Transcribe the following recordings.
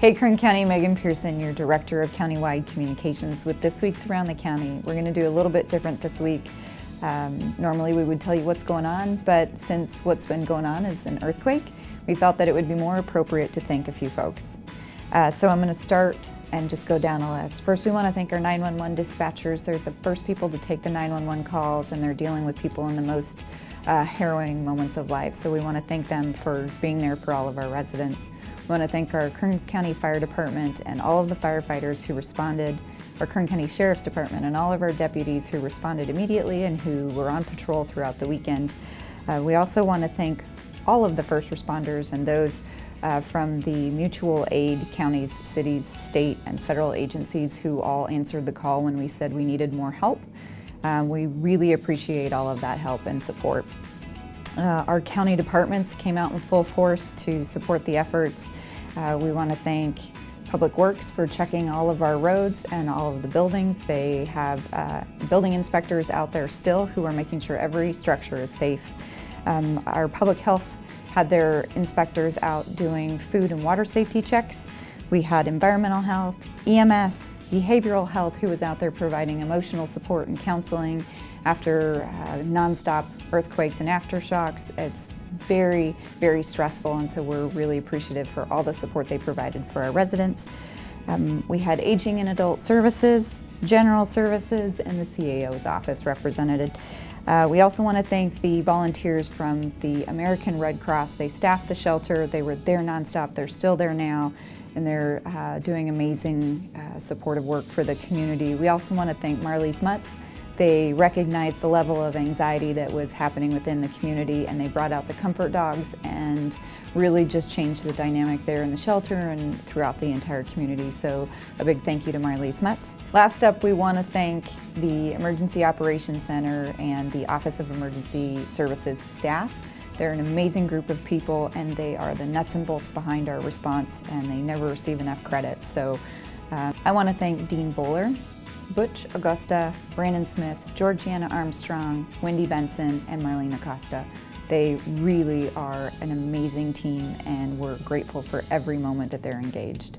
Hey Kern County, Megan Pearson, your Director of Countywide Communications with this week's Around the County. We're going to do a little bit different this week. Um, normally we would tell you what's going on, but since what's been going on is an earthquake, we felt that it would be more appropriate to thank a few folks. Uh, so I'm going to start and just go down a list. First, we want to thank our 911 dispatchers. They're the first people to take the 911 calls and they're dealing with people in the most uh, harrowing moments of life. So we want to thank them for being there for all of our residents. We want to thank our Kern County Fire Department and all of the firefighters who responded, our Kern County Sheriff's Department and all of our deputies who responded immediately and who were on patrol throughout the weekend. Uh, we also want to thank all of the first responders and those uh, from the mutual aid counties, cities, state, and federal agencies who all answered the call when we said we needed more help. Um, we really appreciate all of that help and support. Uh, our county departments came out in full force to support the efforts. Uh, we want to thank Public Works for checking all of our roads and all of the buildings. They have uh, building inspectors out there still who are making sure every structure is safe. Um, our public health had their inspectors out doing food and water safety checks. We had environmental health, EMS, behavioral health who was out there providing emotional support and counseling after uh, nonstop earthquakes and aftershocks. It's very, very stressful and so we're really appreciative for all the support they provided for our residents. Um, we had Aging and Adult Services, General Services, and the CAO's office represented. Uh, we also want to thank the volunteers from the American Red Cross. They staffed the shelter, they were there nonstop, they're still there now, and they're uh, doing amazing uh, supportive work for the community. We also want to thank Marley's Mutts. They recognized the level of anxiety that was happening within the community and they brought out the comfort dogs and really just changed the dynamic there in the shelter and throughout the entire community. So a big thank you to Marley's Mutts. Last up, we want to thank the Emergency Operations Center and the Office of Emergency Services staff. They're an amazing group of people and they are the nuts and bolts behind our response and they never receive enough credit. So uh, I want to thank Dean Bowler, Butch Augusta, Brandon Smith, Georgiana Armstrong, Wendy Benson, and Marlene Acosta. They really are an amazing team and we're grateful for every moment that they're engaged.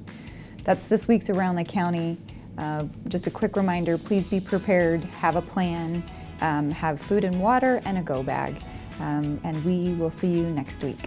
That's this week's Around the County. Uh, just a quick reminder, please be prepared, have a plan, um, have food and water and a go bag. Um, and we will see you next week.